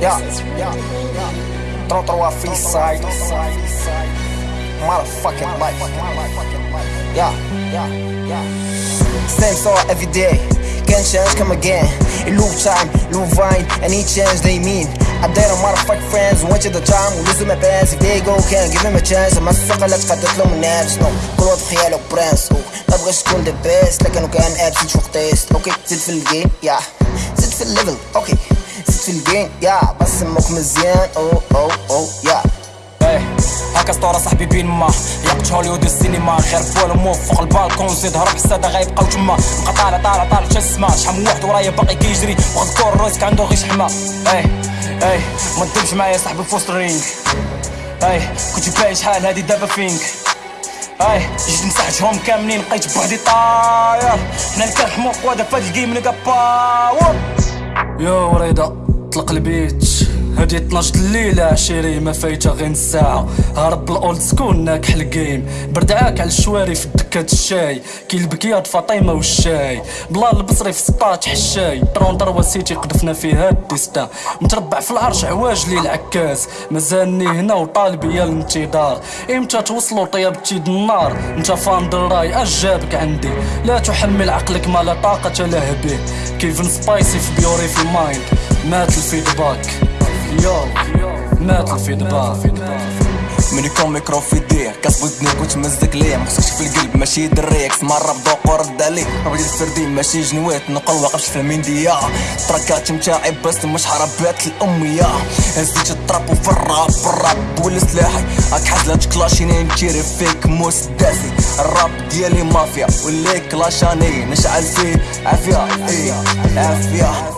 Yeah, throw throw a free side. Motherfucking life. Yeah, yeah, yeah. Same song every day. Can change, come again. In loop time, loop vine, any change they mean. I date on motherfucking friends, went to the time, ولزم my pants. If they go, can give him a chance. ما الثقة لا تقدت لهم النفس نو كل واحد خياله برنس ما بغاش تكون ذا بيست لكن كان ابسنت فوق تيست اوكي زيد في الجيم يا زيد في الليفل اوكي الجيم يا. بسموك مزيان. أو أو أو يا. إيه هاكا سطورة صاحبي بين ما. يقت هوليوود السينما. غير بول موف فوق البالكون. زيد هرب حسادة غيبقاو تما نبقى طالع طالع طالع حتى السما شحال من واحد ورايا باقي كيجري. واخد كور رويسك عنده غير شحمة. إيه إيه ما تدمش معايا صاحبي في وسط الرينج. إيه كنت باين شحال هادي دابا فينك؟ اي جيت مسحتهم كاملين بقيت بوحدي طاير. حنا اللي كنحمو قوادة فهاد الجيم نلقى باور. يا وريدة طلق البيت. هادي 12 الليلة عشيري ما فايتة غير نص ساعة. هرب الأولد سكول ناكح الجيم بردعاك على الشواري في دكات الشاي. كي البكيات فاطمة والشاي. بلا البصري في سطاط حشاي. طرون طروا سيتي قدفنا فيها الديستا. متربع في العرش عواج لي العكاز مازالني هنا وطالبي الانتظار. إمتى توصلوا طيبتي النار؟ انت فان دراي اش جابك عندي. لا تحمل عقلك ما لا طاقة له به. كيفن سبايسي في بيوري في مايند مات الفيدباك. يو مات الفيدباك من يكون ميكرو في يديه كاس ودنيك وتمزق ليه مخصكش في القلب ماشي دريك. مرة بذوق ورد عليه ربي الفردين ماشي جنوات نقل واقفش في المندية تراكات متاعي بس مش حربات الأمية. هزيت الطراب وفي الراب الراب ولا سلاحي هاك حزلات كلاشيني نتيري فيك موس داسي الراب ديالي مافيا واللي كلاشاني. نشعل فيه عافية إيه عافية.